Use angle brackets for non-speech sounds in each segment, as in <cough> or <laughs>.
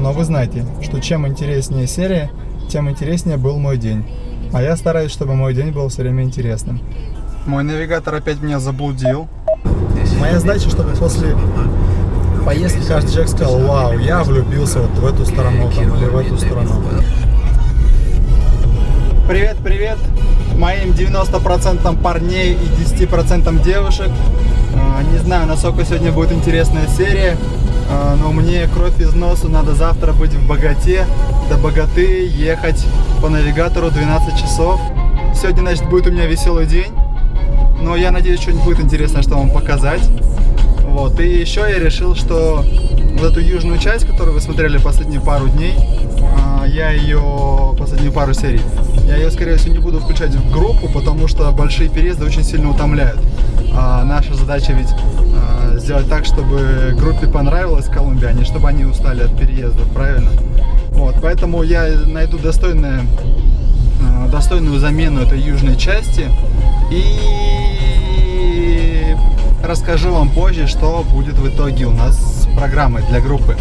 Но вы знаете, что чем интереснее серия, тем интереснее был мой день. А я стараюсь, чтобы мой день был все время интересным. Мой навигатор опять меня заблудил. Моя задача, чтобы после поездки каждый человек сказал, вау, я влюбился вот в эту сторону там, или в эту сторону. Привет, привет моим 90% парней и 10% девушек. А, не знаю, насколько сегодня будет интересная серия, но мне кровь из носу, надо завтра быть в богате, до богаты ехать по навигатору 12 часов. Сегодня, значит, будет у меня веселый день, но я надеюсь, что-нибудь будет интересное, что вам показать. Вот, и еще я решил, что вот эту южную часть, которую вы смотрели последние пару дней, а, я ее, последнюю пару серий, я ее, скорее всего, не буду включать в группу, потому что большие переезды очень сильно утомляют. А наша задача ведь а, сделать так, чтобы группе понравилась Колумбия, а не чтобы они устали от переездов, правильно? Вот, поэтому я найду достойное, а, достойную замену этой южной части и расскажу вам позже, что будет в итоге у нас с программой для группы.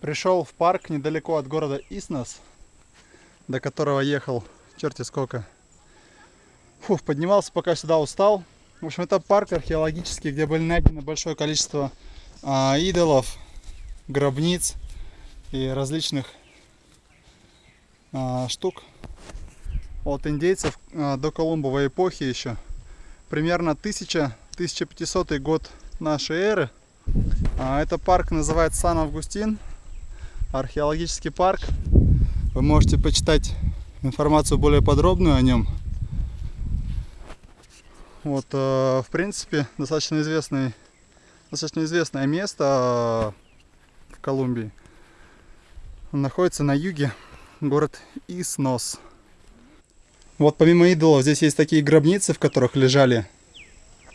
Пришел в парк недалеко от города Иснос, до которого ехал черти сколько. Фух, поднимался, пока сюда устал. В общем, это парк археологический, где были найдены большое количество а, идолов, гробниц и различных а, штук от индейцев а, до Колумбовой эпохи еще. Примерно 1000-1500 год нашей эры. А, это парк называется Сан-Августин, археологический парк. Вы можете почитать информацию более подробную о нем вот, э, в принципе, достаточно достаточно известное место э, в Колумбии. Он находится на юге, город Иснос. Вот помимо идолов здесь есть такие гробницы, в которых лежали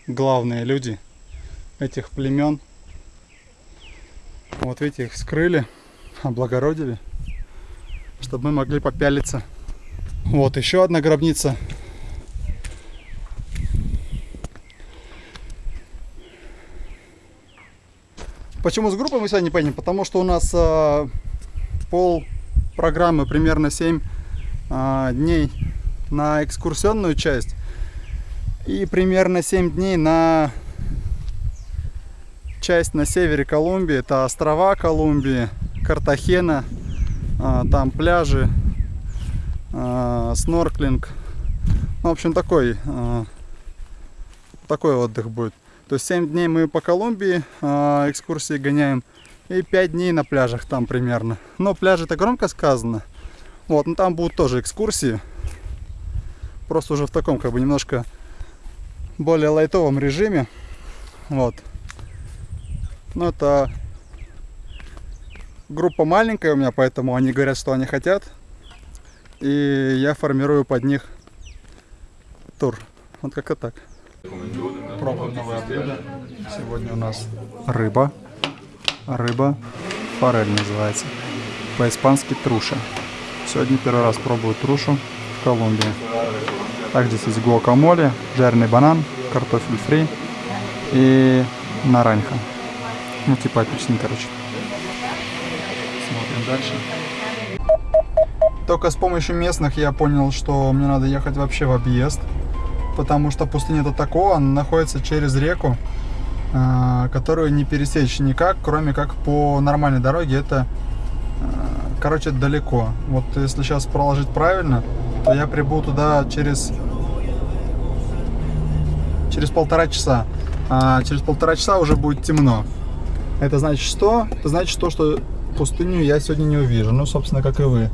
главные люди этих племен. Вот видите, их скрыли, облагородили, чтобы мы могли попялиться. Вот еще одна гробница Почему с группой мы сегодня поедем? Потому что у нас э, пол программы, примерно 7 э, дней на экскурсионную часть и примерно 7 дней на часть на севере Колумбии. Это острова Колумбии, Картахена, э, там пляжи, э, снорклинг. Ну, в общем, такой, э, такой отдых будет. То есть 7 дней мы по Колумбии э, экскурсии гоняем. И 5 дней на пляжах там примерно. Но пляжи это громко сказано. Вот, но там будут тоже экскурсии. Просто уже в таком, как бы, немножко более лайтовом режиме. Вот. Ну, это группа маленькая у меня, поэтому они говорят, что они хотят. И я формирую под них тур. Вот как-то так. Пробуем новое блюдо. Сегодня у нас рыба. Рыба форель называется. По-испански труша. Сегодня первый раз пробую трушу в Колумбии. Также здесь есть гуакамоле, жареный банан, картофель фри и нараньха. Ну, типа апельсин, короче. Смотрим дальше. Только с помощью местных я понял, что мне надо ехать вообще в объезд потому что пустыня Татако, она находится через реку, э, которую не пересечь никак, кроме как по нормальной дороге. Это, э, короче, далеко. Вот если сейчас проложить правильно, то я прибуду туда через, через полтора часа. А через полтора часа уже будет темно. Это значит что? Это значит то, что пустыню я сегодня не увижу. Ну, собственно, как и вы.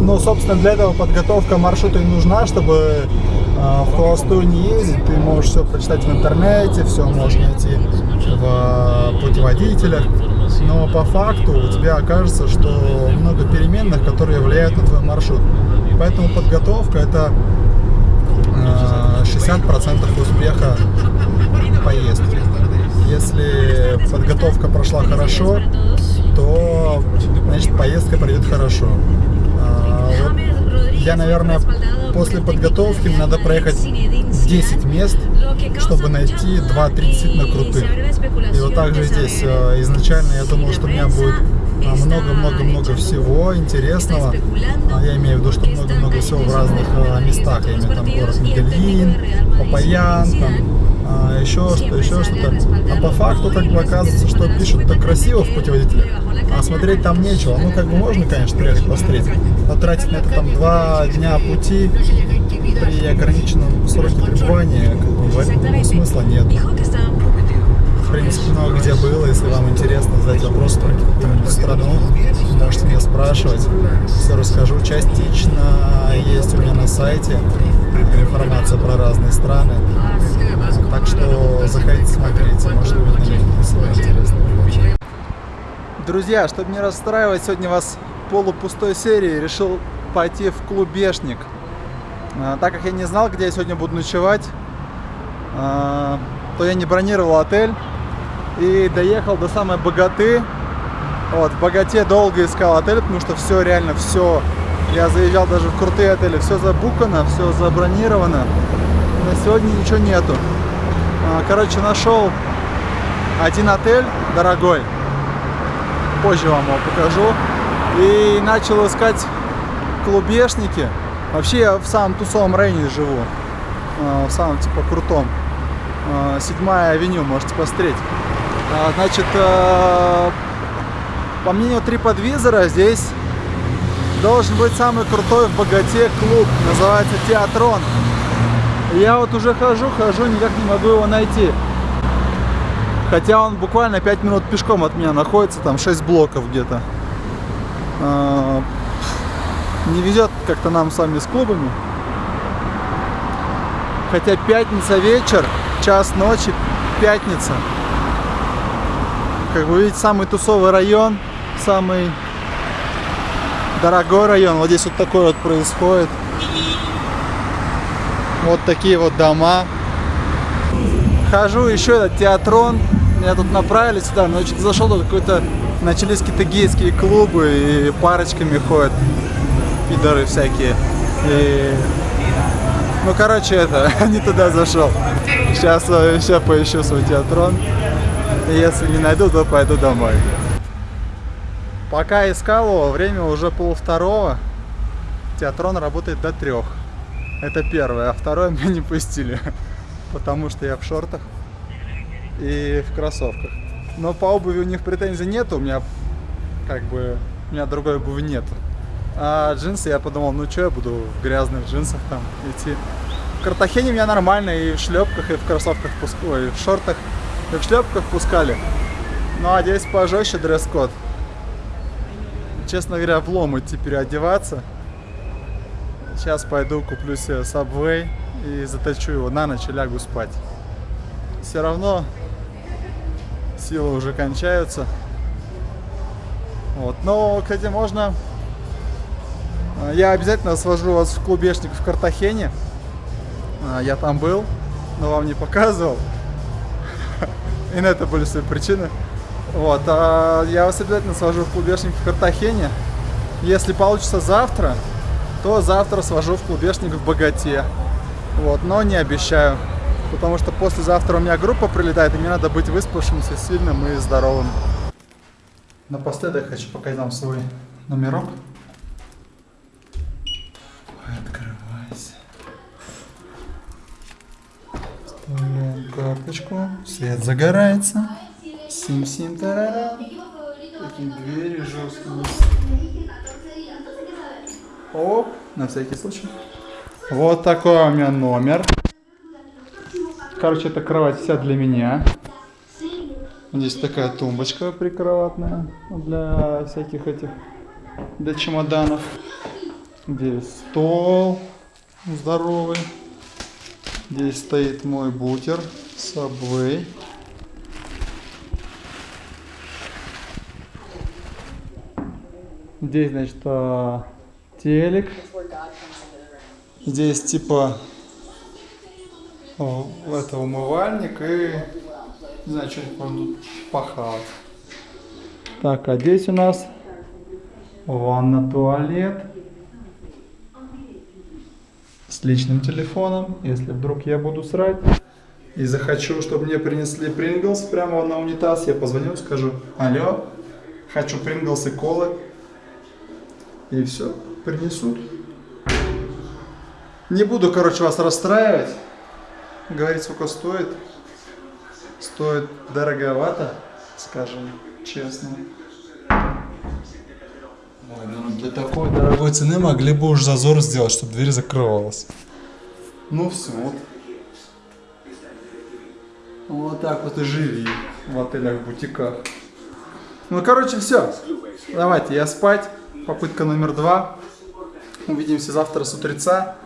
Ну, собственно, для этого подготовка маршрута и нужна, чтобы в холостую не ездить. Ты можешь все прочитать в интернете, все можешь найти в э, путеводителях. Но по факту у тебя окажется, что много переменных, которые влияют на твой маршрут. Поэтому подготовка это э, 60% успеха поездки. Если подготовка прошла хорошо, то значит поездка пройдет хорошо. Я, наверное, после подготовки надо проехать 10 мест, чтобы найти 2-3 действительно крутых. И вот так же здесь. Э, изначально я думал, что у меня будет много-много-много всего интересного. А я имею в виду, что много-много всего в разных э, местах. Я имею там город Медельин, Папаян, там а, еще что, еще что-то. А по факту как бы оказывается, что пишут так красиво в путеводителе, а смотреть там нечего. Ну как бы можно, конечно, приехать посмотреть, но тратить на это там два дня пути при ограниченном сроке пребывания, как бы, в этом смысла нет в принципе, много где было. Если вам интересно задать вопрос про какую-нибудь страну, можете меня спрашивать. Все расскажу частично. Есть у меня на сайте информация про разные страны. Так что заходите, смотрите. Может быть, на них интересно. Друзья, чтобы не расстраивать сегодня вас полупустой серии, решил пойти в клубешник. А, так как я не знал, где я сегодня буду ночевать, а, то я не бронировал отель и доехал до самой Богаты. Вот, в Богате долго искал отель, потому что все, реально все. Я заезжал даже в крутые отели, все забукано, все забронировано. На сегодня ничего нету. А, короче, нашел один отель дорогой. Позже вам его покажу. И начал искать клубешники. Вообще я в самом тусовом районе живу. А, в самом типа крутом. А, седьмая авеню, можете посмотреть. Значит, по мнению TripAdvisor, здесь должен быть самый крутой в богате клуб. Называется Театрон. Я вот уже хожу, хожу, никак не могу его найти. Хотя он буквально 5 минут пешком от меня находится, там 6 блоков где-то. А, не везет как-то нам с вами с клубами. Хотя пятница вечер, час ночи, пятница как вы видите, самый тусовый район, самый дорогой район. Вот здесь вот такой вот происходит. Вот такие вот дома. Хожу еще этот театрон. Меня тут направили сюда, но что-то зашел тут какой-то начались какие-то гейские клубы и парочками ходят пидоры всякие. И... Ну, короче, это, <laughs> не туда зашел. Сейчас еще поищу свой театрон. Если не найду, то пойду домой. Пока искал его, время уже пол второго. Театрон работает до трех. Это первое. А второе <laughs> меня не пустили. Потому что я в шортах и в кроссовках. Но по обуви у них претензий нет. У меня как бы у меня другой обуви нет. А джинсы я подумал, ну что я буду в грязных джинсах там идти. В Картахене меня нормально и в шлепках, и в кроссовках, и в шортах и в шлепках пускали. Ну а здесь пожестче дресс-код. Честно говоря, влом идти переодеваться. Сейчас пойду куплю себе Subway и заточу его на ночь и лягу спать. Все равно силы уже кончаются. Вот. Но, кстати, можно... Я обязательно свожу вас в клубешник в Картахене. А, я там был, но вам не показывал. <laughs> И на это были свои причины. Вот, а я вас обязательно свожу в клубешник в Картахене. Если получится завтра, то завтра свожу в клубешник в Богате. Вот, но не обещаю. Потому что послезавтра у меня группа прилетает, и мне надо быть выспавшимся, сильным и здоровым. Напоследок хочу показать вам свой номерок. Вставляем карточку. Свет загорается. Сим-сим тарара. Такие двери жесткие. Оп, на всякий случай. Вот такой у меня номер. Короче, эта кровать вся для меня. Здесь такая тумбочка прикроватная для всяких этих, для чемоданов. Здесь стол здоровый. Здесь стоит мой бутер Subway. Здесь, значит, а, телек. Здесь типа это умывальник и не знаю, что-нибудь можно тут похавать. Так, а здесь у нас ванна, туалет. личным телефоном, если вдруг я буду срать. И захочу, чтобы мне принесли Принглс прямо на унитаз, я позвоню, скажу, алло, хочу Принглс и колы. И все, принесут. Не буду, короче, вас расстраивать. Говорить, сколько стоит. Стоит дороговато, скажем честно. Ой, ну для такой дорогой цены могли бы уж зазор сделать, чтобы дверь закрывалась. Ну все, вот. Вот так вот и живи в отелях-бутиках. Ну, короче, все. Давайте, я спать. Попытка номер два. <laughs> Увидимся завтра с утреца.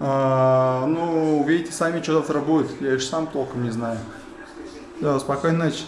А, ну, увидите сами, что завтра будет. Я еще сам толком не знаю. Да, спокойной ночи.